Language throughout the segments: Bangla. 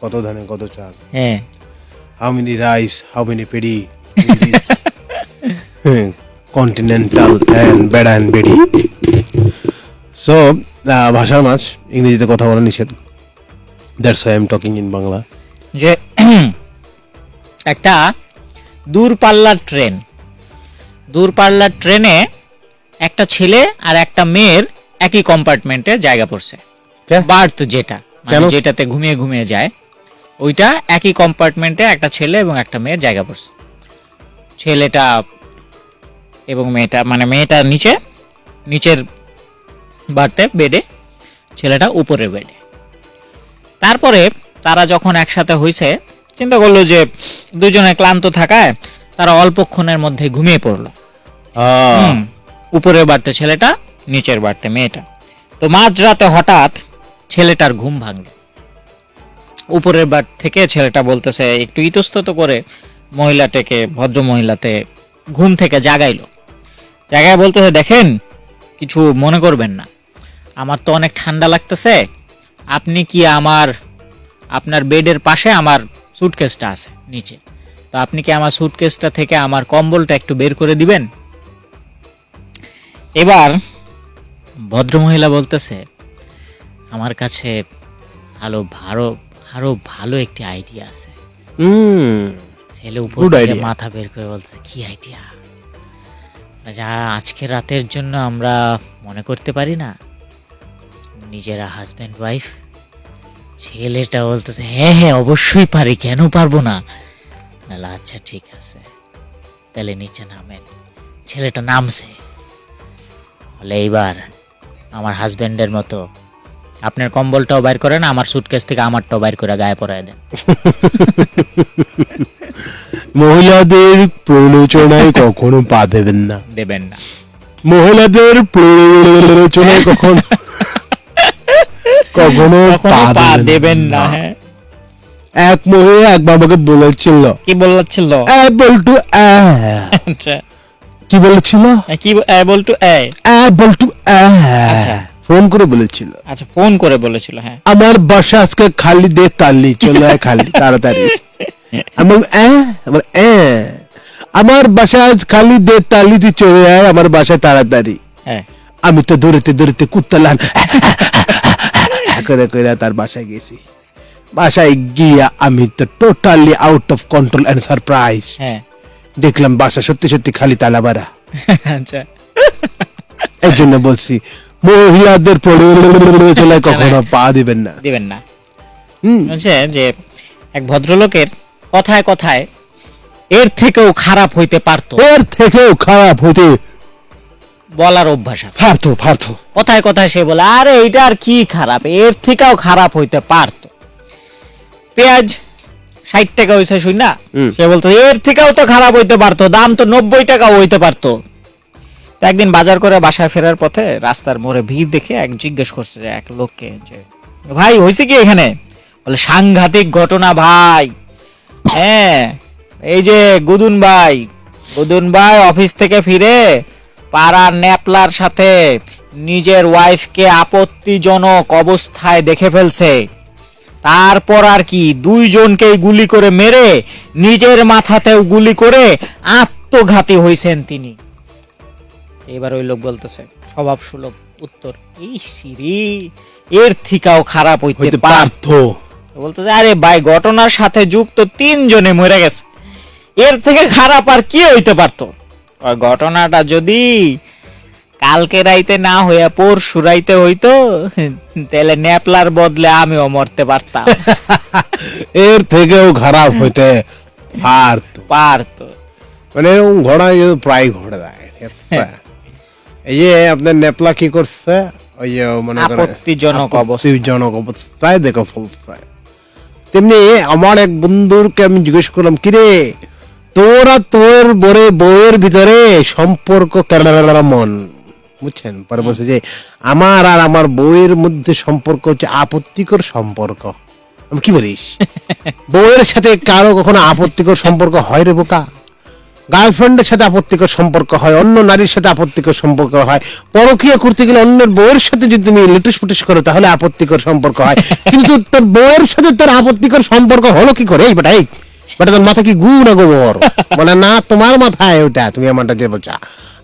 কত ধানে কত চাল? হ্যাঁ। How many rice how many paddy continental and বেড়া অ্যান্ড বেডি সো ভাষার মাছ ইংরেজিতে কথা বলা নিষেধ। That's I am talking in Bangla যে একটা দূরপাল্লার ট্রেন। দূরপাল্লার ট্রেনে একটা ছেলে আর একটা মেয়ের একই কম্পার্টমেন্টে জায়গা পড়ছে? বার্থ যেটা। মানে যেটাতে ঘুমিয়ে ঘুমিয়ে যায় ওইটা একই কম্পার্টমেন্টে একটা ছেলে এবং একটা মেয়ের জায়গা পড়ছে। ছেলেটা এবং মেয়েটা মানে মেয়েটা নিচে নিচের বাড়তে বেডে ছেলেটা উপরের বেডে। তারপরে তারা যখন একসাথে হয়েছে চিন্তা করল যে দুজনে ক্লান্ত থাকায় তারা অল্পক্ষণের মধ্যে ঘুমিয়ে পড়ল। হুম, উপরের বাড়তে ছেলেটা নিচের বাড়তে মেয়েটা। তো মাঝরাতে হঠাৎ ছেলেটার ঘুম ভাঙলো উপরের বার থেকে ছেলেটা বলতেছে, একটু ইতস্তত করে মহিলাটাকে ভদ্র মহিলাতে ঘুম থেকে জাগাইলো। জাগায় বলতেছে, দেখেন, কিছু মনে করবেন না। আমার তো অনেক ঠান্ডা লাগতেছে। আপনি কি আমার, আপনার বেডের পাশে আমার সুটকেসটা আছে, নিচে। তো আপনি কি আমার সুটকেসটা থেকে আমার কম্বলটা একটু বের করে দিবেন? এবার ভদ্রমহিলা বলতেছে আমার কাছে আরও ভালো আরও ভালো একটি আইডিয়া আছে। হুম। ছেলে উপর থেকে মাথা বের করে বলতে কি আইডিয়া যা আজকে রাতের জন্য আমরা মনে করতে পারি না। নিজেরা হাজব্যান্ড ওয়াইফ ছেলেটা বলতেছে হ্যাঁ হ্যাঁ অবশ্যই পারি কেন পারব না? আচ্ছা ঠিক আছে। তাহলে নিচে নামেন ছেলেটা নামছে। বলে এইবার আমার হাজব্যান্ডের মতো আপনার কম্বলটাও বাইর করেন আমার সুটকেস থেকে আমারটাও বাইর করে গায়ে পরায় দেন। মহিলাদের প্ররোচনায় কখনো পা দেবেন না। দেবেন না। মহিলাদের প্ররোচনায় কখনো কখনো পা দেবেন না। হ্যাঁ। এক মহিলা এক বাবাকে বলেছিল। কি বলছিল? এ বলটু এ। আচ্ছা। কি বলেছিল? কি টু এ। এ বলটু এ। আচ্ছা। ফোন করে বলেছিল। আচ্ছা ফোন করে বলেছিল হ্যাঁ। আমার বাসা আজকে খালি দে তালি চলে আয় খালি তাড়াতাড়ি। আমি এ আমার বাসা আজ খালি দে তালি তুই চলে আয় আমার বাসায় তাড়াতাড়ি। হ্যাঁ। আমি তো দৌড়তে দৌড়তে কুত্তালান করে করে তার বাসায় গেছি। বাসায় গিয়া আমি তো totally out of control and surprise হ্যাঁ। দেখলাম বাসা সত্যি সত্যি খালি তালা বাড়া। আচ্ছা। এই জন্য বলছি মহিলাদের প্রলোচনায় কখনো পা দিবেন না। দিবেন না। হচ্ছে যে এক ভদ্রলোকের কথায় কথায় এর থেকেও খারাপ হইতে পারতো। এর থেকেও খারাপ হতে বলার অভ্যাস আছে। পারতো পারতো। কথায় কথায় সে বলে আরে এটা আর কি খারাপ? এর থেকেও খারাপ হইতে পারতো। পেঁয়াজ ষাট টাকা হয়েছে শুন না সে বলতো এর থেকেও তো খারাপ হইতে পারতো দাম তো নব্বই টাকাও হইতে পারতো। তো একদিন বাজার করে বাসায় ফেরার পথে রাস্তার মোড়ে ভিড় দেখে এক জিজ্ঞেস করছে এক লোককে যে, ভাই, হয়েছে কি এখানে? বলে, সাংঘাতিক ঘটনা, ভাই। হ্যাঁ এই যে গুদুন ভাই গুদুন ভাই অফিস থেকে ফিরে পাড়ার ন্যাপলার সাথে নিজের ওয়াইফকে আপত্তিজনক অবস্থায় দেখে ফেলছে। তারপর আর কি, দুইজনকেই গুলি করে মেরে নিজের মাথাতেও গুলি করে আত্মঘাতী হয়েছেন তিনি। এবার ওই লোক বলতেছে স্বভাব সুলভ উত্তর এই সিরি এর থেকেও খারাপ হইতে পারত। বলতেছে আরে ভাই ঘটনার সাথে যুক্ত তিনজনে মরে গেছে। এর থেকে খারাপ আর কি হইতে পারতো? ঘটনাটা যদি কালকে রাইতে না হইয়া পরশু রাইতে হইতো তাহলে ন্যাপলার বদলে আমিও মরতে পারতাম। এর থেকেও খারাপ হইতে পারতো। পারতো। মানে ঘোড়া প্রায় ঘোড়া এই যে আপনার নেপলা কি করছে? ওই যে মনে করেন আপত্তিজনক আপত্তিজনক অবস্থায় দেখো ফলছে তেমনি আমার এক বন্ধুরকে আমি জিজ্ঞেস করলাম কিরে তোরা তোর বরে বইয়ের ভিতরে সম্পর্ক কেমন বুঝছেন? পরে বলছে যে আমার আর আমার বইয়ের মধ্যে সম্পর্ক হচ্ছে আপত্তিকর সম্পর্ক। আমি কি বলিস? বউয়ের সাথে কারও কখনো আপত্তিকর সম্পর্ক হয় রে বোকা? গার্লফ্রেন্ডের সাথে আপত্তিকর সম্পর্ক হয় অন্য নারীর সাথে আপত্তিকর সম্পর্ক হয়। পরকীয়া করতে গেলে অন্যের বউয়ের সাথে যদি তুমি লিটুস পুটুস করো তাহলে আপত্তিকর সম্পর্ক হয়। কিন্তু তোর বউয়ের সাথে তোর আপত্তিকর সম্পর্ক হলো কি করে? এই বেটা এই। বেটা তোর মাথা কি গু না গোবর? বলে না তোমার মাথায় ওটা তুমি আমারটা যে বলছা।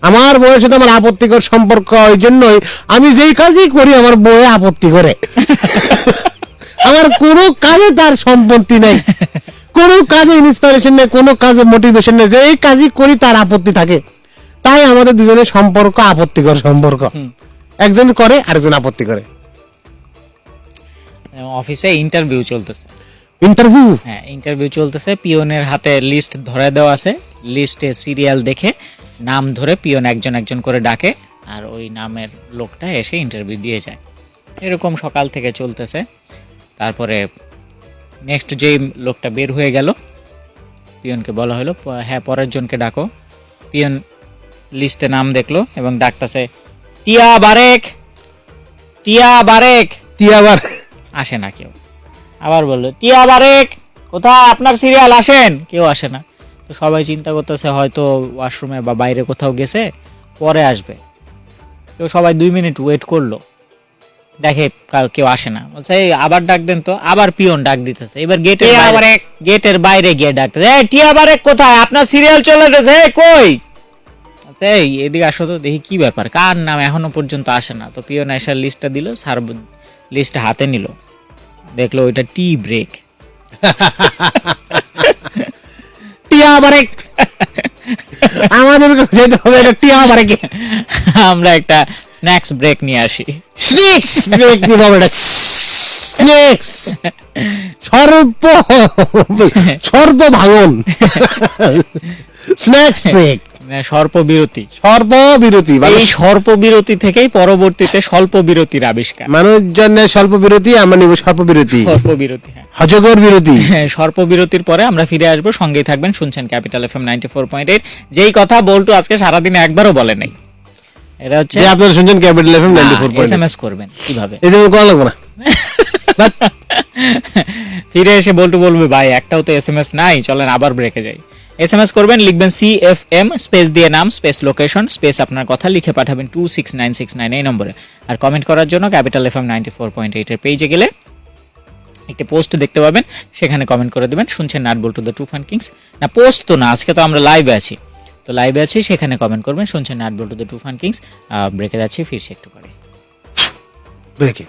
আমার বউয়ের সাথে আমার আপত্তিকর সম্পর্ক ওই জন্যই আমি যেই কাজই করি আমার বউয়ে আপত্তি করে। আমার কোনো কাজে তার সম্পত্তি নেই। কোনো কাজে ইন্সপিরেশন নেই কোনো কাজে মোটিভেশন নেই যে এই কাজই করি তার আপত্তি থাকে। তাই আমাদের দুজনের সম্পর্ক আপত্তিকর সম্পর্ক। একজন করে আরেকজন আপত্তি করে। অফিসে ইন্টারভিউ চলতেছে। ইন্টারভিউ হ্যাঁ ইন্টারভিউ চলতেছে। পিওনের হাতে লিস্ট ধরে দেওয়া আছে। লিস্টে সিরিয়াল দেখে নাম ধরে পিওন একজন একজন করে ডাকে আর ওই নামের লোকটা এসে ইন্টারভিউ দিয়ে যায়। এরকম সকাল থেকে চলতেছে। তারপরে নেক্সট যেই লোকটা বের হয়ে গেল পিয়নকে বলা হলো হ্যাঁ পরের জনকে ডাকো। পিয়ন লিস্টে নাম দেখল এবং ডাকতেছে টিয়া বারেক টিয়া বারেক। টিয়া আবার আসে না কেউ। আবার বলল টিয়া বারেক কোথায়? আপনার সিরিয়াল আসেন? কেউ আসে না। তো সবাই চিন্তা করতেছে হয়তো ওয়াশরুমে বা বাইরে কোথাও গেছে পরে আসবে। তো সবাই দুই মিনিট ওয়েট করল। দেখে কেউ আসে না। বলছে "এই, আবার ডাক দেন তো। আবার পিয়ন ডাক দিতেছে। এবার গেটের বাইরে গেটের বাইরে গিয়ে ডাকতেছে "এই, টিয়া বারেক কোথায়? আপনার সিরিয়াল চলে গেছে "এই, কই? আচ্ছা এই এদিকে আসো তো দেখি কি ব্যাপার। কার নাম এখনও পর্যন্ত আসে না। তো পিয়ন আসার লিস্টটা দিল স্যার লিস্টটা হাতে নিল। দেখল ওইটা টি ব্রেক। টিয়া বারেক আমাদের যেতে হবে এটা টিয়া বারেক আমরা একটা স্ন্যাক্স ব্রেক নিয়ে আসি। স্নেক্স ব্রেক দিব আমরা স্নেক্স সর্ব সর্ব ভাঙন স্ন্যাক্স ব্রেক মানে স্বল্প বিরতি সর্ব বিরতি এই স্বল্প বিরতি থেকেই পরবর্তীতে স্বল্প বিরতির আবিষ্কার। মানুষজনের স্বল্প বিরতি আমরা নিব স্বল্প বিরতি স্বল্প বিরতি হ্যাঁ। হজগর বিরতি হ্যাঁ, স্বল্প বিরতির পরে আমরা ফিরে আসব। সঙ্গেই থাকবেন শুনছেন Capital FM ninety four point eight যেই কথা বল্টু আজকে সারাদিনে একবারও বলে নাই। এটা হচ্ছে যে আপনারা শুনছেন Capital FM ninety four S point M S করবেন কীভাবে? যে করা লাগবে না? ফিরে এসে বল্টু বলবে ভাই একটাও তো এস এম এস নাই চলেন আবার ব্রেকে যাই। এস এম এস করবেন লিখবেন সি এফ এম স্পেস দিয়ে নাম স্পেস লোকেশন স্পেস আপনার কথা লিখে পাঠাবেন two six nine six nine এই নম্বরে। আর কমেন্ট করার জন্য Capital F M ninety four point এইটের পেজে গেলে একটি পোস্ট দেখতে পাবেন সেখানে কমেন্ট করে দেবেন শুনছেন নাট বল্টু দ্য টু ফান কিংস না পোস্ট তো না আজকে তো আমরা লাইভে আছি। তো লাইভে আছি, সেখানে কমেন্ট করবেন। শুনছেন nut two the two fun kings ব্রেকে যাচ্ছি, ফিরছি একটু পরে। ব্রেকে